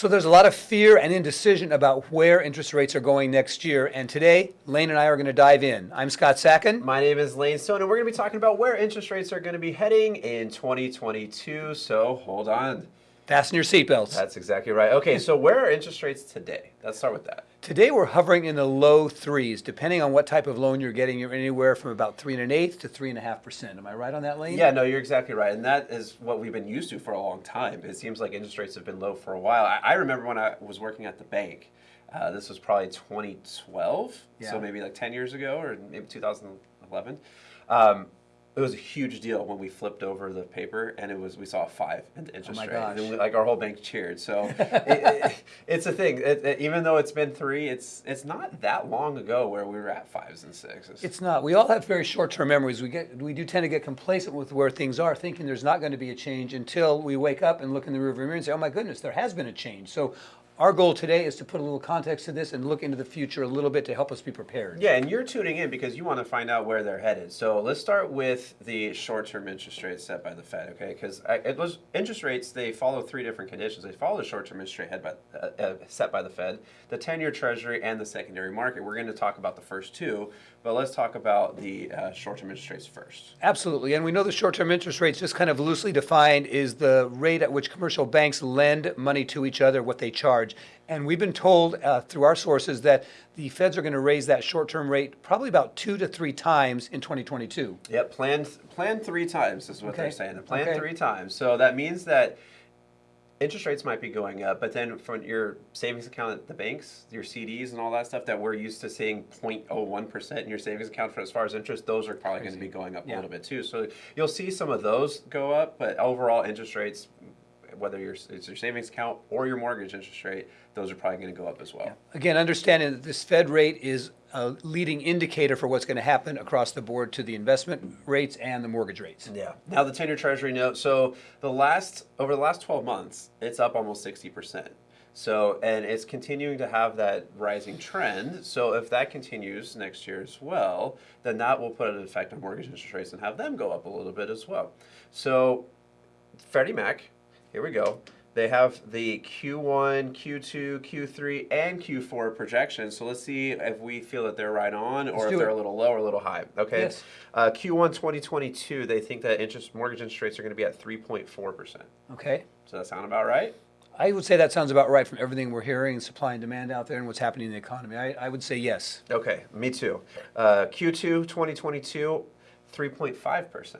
So there's a lot of fear and indecision about where interest rates are going next year. And today, Lane and I are going to dive in. I'm Scott Sacken. My name is Lane Stone, and we're going to be talking about where interest rates are going to be heading in 2022. So hold on. Fasten your seatbelts. That's exactly right. Okay, so where are interest rates today? Let's start with that. Today we're hovering in the low threes. Depending on what type of loan you're getting, you're anywhere from about three and an eighth to three and a half percent. Am I right on that, Lane? Yeah, no, you're exactly right. And that is what we've been used to for a long time. It seems like interest rates have been low for a while. I, I remember when I was working at the bank, uh, this was probably 2012, Yeah. so maybe like 10 years ago or maybe 2011. Um, it was a huge deal when we flipped over the paper and it was we saw a five in the interest Oh my rate. gosh. And we, like our whole bank cheered. So it, it, it's a thing. It, even though it's been three, it's it's not that long ago where we were at fives and sixes. It's not. We all have very short-term memories. We get, we do tend to get complacent with where things are, thinking there's not going to be a change until we wake up and look in the rearview mirror and say, "Oh my goodness, there has been a change." So, our goal today is to put a little context to this and look into the future a little bit to help us be prepared. Yeah, and you're tuning in because you want to find out where they're headed. So let's start with the short-term interest rates set by the Fed, okay? Because it was interest rates. They follow three different conditions. They follow the short-term interest rate head by, uh, uh, set by the Fed, the ten-year Treasury, and the secondary market. We're going to talk about the first two, but let's talk about the uh, short-term interest rates first. Absolutely. And we know the short-term interest rates, just kind of loosely defined, is the rate at which commercial banks lend money to each other, what they charge. And we've been told uh, through our sources that the feds are going to raise that short-term rate probably about two to three times in 2022. Yep, planned planned three times is what they're saying. Planned okay. three times. So that means that interest rates might be going up, but then from your savings account at the banks, your CDs and all that stuff that we're used to seeing 0.01% in your savings account for as far as interest, those are probably going to be going up Yeah. a little bit too. So you'll see some of those go up, but overall interest rates whether your it's your savings account or your mortgage interest rate, those are probably going to go up as well. Again, understanding that this Fed rate is a leading indicator for what's going to happen across the board to the investment rates and the mortgage rates. Yeah. Now the ten-year Treasury note. So the last over the last twelve months, it's up almost sixty percent. So and it's continuing to have that rising trend. So if that continues next year as well, then that will put an effect on mortgage interest rates and have them go up a little bit as well. So Freddie Mac, here we go. They have the Q1, Q2, Q3, and Q4 projections. So let's see if we feel that they're right on or if they're it. a little low or a little high. Okay. Yes. Uh, Q1 2022, they think that interest mortgage interest rates are going to be at 3.4%. Okay? Does that sound about right? I would say that sounds about right from everything we're hearing and supply and demand out there and what's happening in the economy. I, I would say yes. Okay, me too. Uh, Q2 2022, 3.5%.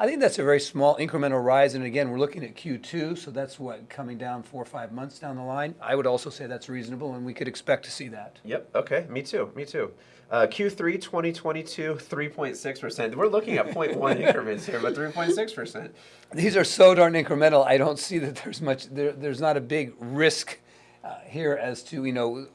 I think that's a very small incremental rise. And again, we're looking at Q2, so that's what, coming down four or five months down the line. I would also say that's reasonable and we could expect to see that. Yep, okay, me too, me too. Uh, Q3 2022, 3.6%. We're looking at 0.1 increments here, but 3.6%. These are so darn incremental. I don't see that there's much, there, there's not a big risk uh, here as to, you know,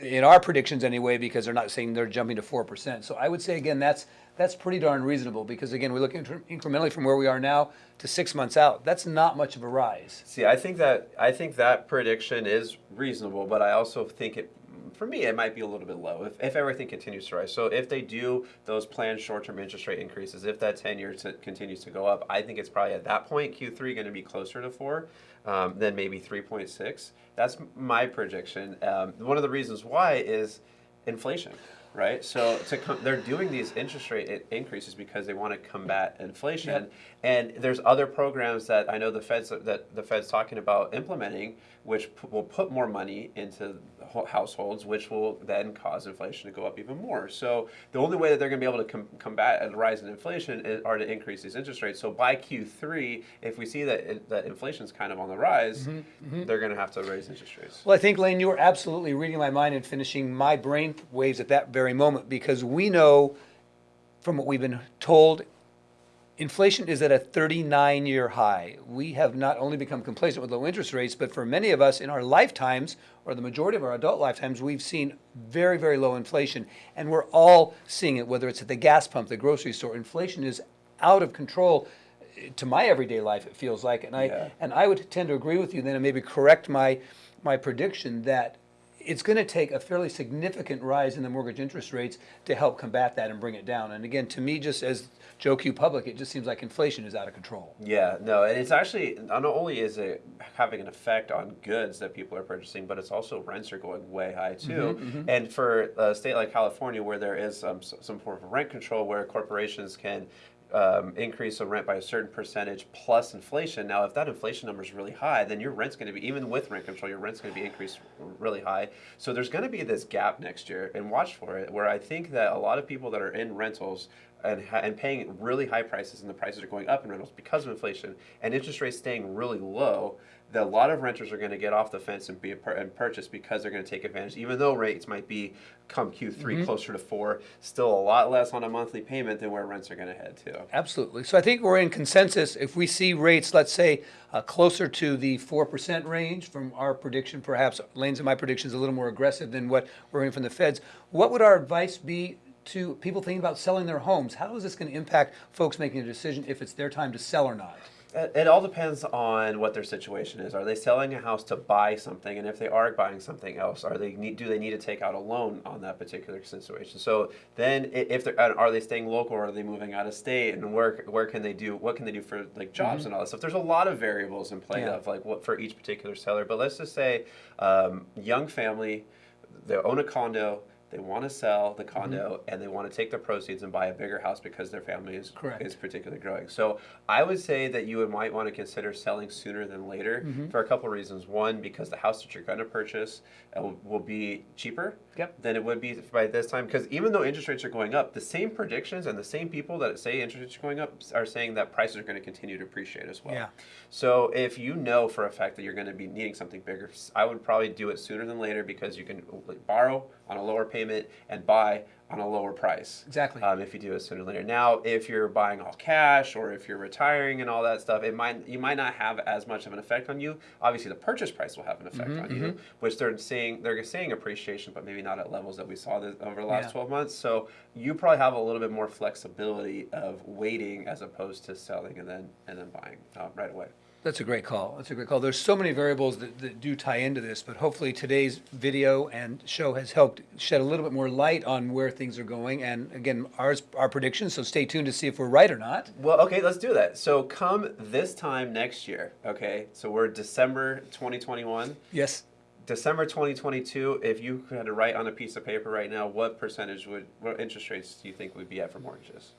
in our predictions anyway, because they're not saying they're jumping to 4%. So I would say, again, that's, that's pretty darn reasonable because, again, we look incrementally from where we are now to six months out. That's not much of a rise. See, I think that I think that prediction is reasonable, but I also think it, for me, it might be a little bit low if, if everything continues to rise. So if they do those planned short-term interest rate increases, if that ten-year continues to go up, I think it's probably at that point Q3 going to be closer to four um, than maybe three point six. That's my prediction. Um, one of the reasons why is inflation. Right, so they're doing these interest rate increases because they want to combat inflation, Yep. and there's other programs that I know the Fed's that the Fed's talking about implementing, which will put more money into households, which will then cause inflation to go up even more. So the only way that they're going to be able to com- combat a rise in inflation is, are to increase these interest rates. So by Q3, if we see that it, that inflation's kind of on the rise, mm-hmm, mm-hmm. they're going to have to raise interest rates. Well, I think, Lane, you were absolutely reading my mind and finishing my brain waves at that very moment because we know from what we've been told, inflation is at a 39 year high. We have not only become complacent with low interest rates, but for many of us in our lifetimes, or the majority of our adult lifetimes, we've seen very, very low inflation. And we're all seeing it, whether it's at the gas pump, the grocery store. Inflation is out of control. To my everyday life, it feels like, and I Yeah. and I would tend to agree with you then, and maybe correct my my prediction that it's going to take a fairly significant rise in the mortgage interest rates to help combat that and bring it down. And again, to me, just as Joe Q Public, it just seems like inflation is out of control. Yeah, no, and it's actually not only is it having an effect on goods that people are purchasing, but it's also rents are going way high too. And for a state like California, where there is um, some form of rent control, where corporations can um, increase of rent by a certain percentage plus inflation. Now, if that inflation number is really high, then your rent's going to be even with rent control, your rent's going to be increased really high. So there's going to be this gap next year, and watch for it. Where I think that a lot of people that are in rentals and, and paying really high prices, and the prices are going up in rentals because of inflation, and interest rates staying really low, that a lot of renters are going to get off the fence and be and purchase because they're going to take advantage. Even though rates might be come Q3 closer to four, still a lot less on a monthly payment than where rents are going to head to. Absolutely. So I think we're in consensus. If we see rates, let's say, uh, closer to the 4% range from our prediction, perhaps Lane's and my prediction is a little more aggressive than what we're hearing from the feds, what would our advice be to people thinking about selling their homes? How is this going to impact folks making a decision if it's their time to sell or not? It all depends on what their situation is. Are they selling a house to buy something, and if they are buying something else, are they need, do they need to take out a loan on that particular situation? So then, if they're are they staying local, or are they moving out of state, and where where can they do what can they do for like jobs and all that stuff? There's a lot of variables in play Yeah. of like what for each particular seller. But let's just say, um, young family, they own a condo. They want to sell the condo and they want to take the proceeds and buy a bigger house because their family is Correct. is particularly growing. So I would say that you might want to consider selling sooner than later for a couple of reasons. One, because the house that you're going to purchase uh, will, will be cheaper Yep. than it would be by this time. Because even though interest rates are going up, the same predictions and the same people that say interest rates are going up are saying that prices are going to continue to appreciate as well. Yeah. So if you know for a fact that you're going to be needing something bigger, I would probably do it sooner than later because you can borrow on a lower payment and buy on a lower price. Exactly. Um, if you do it sooner or later. Now, if you're buying all cash or if you're retiring and all that stuff, it might you might not have as much of an effect on you. Obviously, the purchase price will have an effect on you, which they're seeing they're seeing appreciation, but maybe not at levels that we saw this, over the last Yeah. 12 months. So you probably have a little bit more flexibility of waiting as opposed to selling and then and then buying uh, right away. That's a great call. That's a great call. There's so many variables that, that do tie into this, but hopefully today's video and show has helped shed a little bit more light on where things are going. And again, ours, our predictions, so stay tuned to see if we're right or not. Well, okay, let's do that. So come this time next year, okay? So we're December 2021. Yes. December 2022, if you had to write on a piece of paper right now, what percentage would, what interest rates do you think we'd be at for mortgages?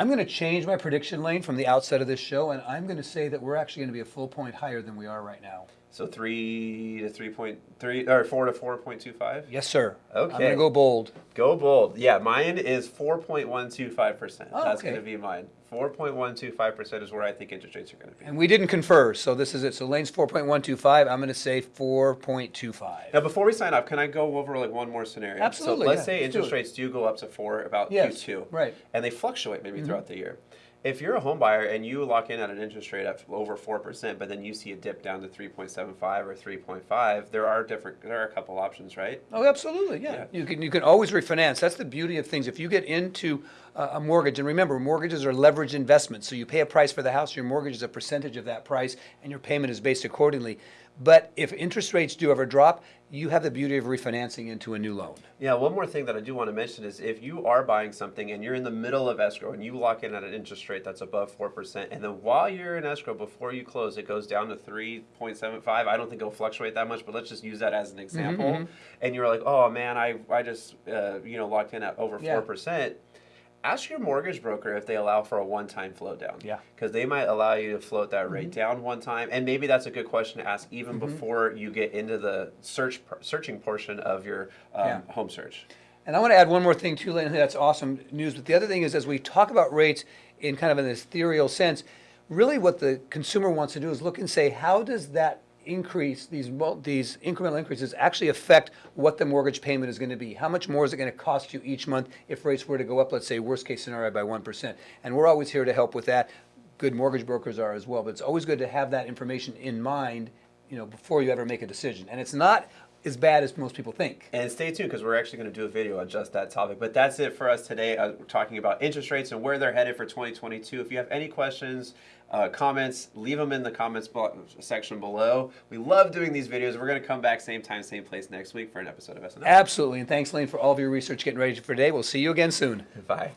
I'm going to change my prediction lane from the outset of this show, and I'm going to say that we're actually going to be a full point higher than we are right now. So three to 3.3, or four to 4.25? Yes, sir. Okay. I'm gonna go bold. Go bold. Yeah, mine is 4.125%. Oh, That's okay. going to be mine. 4.125% is where I think interest rates are going to be. And we didn't confer, so this is it. So lane's 4.125. I'm going to say 4.25. Now, before we sign off, can I go over like one more scenario? Absolutely, So let's yeah, say let's interest it. rates do go up to four about Yes, Q2, right. And they fluctuate maybe mm-hmm. throughout the year. If you're a home buyer and you lock in at an interest rate of over four percent, but then you see a dip down to three point seven five or three point five, there are different. There are a couple options, right? Oh, absolutely, yeah. Yeah. You can, you can always refinance. That's the beauty of things. If you get into a a mortgage, and remember, mortgages are leveraged investments, so you pay a price for the house, your mortgage is a percentage of that price, and your payment is based accordingly. But if interest rates do ever drop, you have the beauty of refinancing into a new loan. Yeah, one more thing that I do want to mention is if you are buying something and you're in the middle of escrow and you lock in at an interest rate that's above 4%, and then while you're in escrow, before you close, it goes down to 3.75. I don't think it'll fluctuate that much, but let's just use that as an example. And you're like, oh man, I, I just, uh, you know, locked in at over Yeah. 4%. Ask your mortgage broker if they allow for a one-time float down. Yeah. Because they might allow you to float that rate down one time, and maybe that's a good question to ask even Mm-hmm. before you get into the search searching portion of your um, Yeah. home search. And I want to add one more thing too, Lynn. That's awesome news. But the other thing is, as we talk about rates in kind of an ethereal sense, really what the consumer wants to do is look and say, how does that increase these these incremental increases actually affect what the mortgage payment is going to be? How much more is it going to cost you each month if rates were to go up? Let's say worst case scenario by one percent. And we're always here to help with that. Good mortgage brokers are as well. But it's always good to have that information in mind, you know, before you ever make a decision. And it's not as bad as most people think. And stay tuned because we're actually going to do a video on just that topic. But that's it for us today. Uh, we're talking about interest rates and where they're headed for 2022. If you have any questions, uh, comments, leave them in the comments section below. We love doing these videos. We're going to come back same time, same place next week for an episode of SNL. Absolutely. And thanks, Lane, for all of your research getting ready for today. We'll see you again soon. Bye.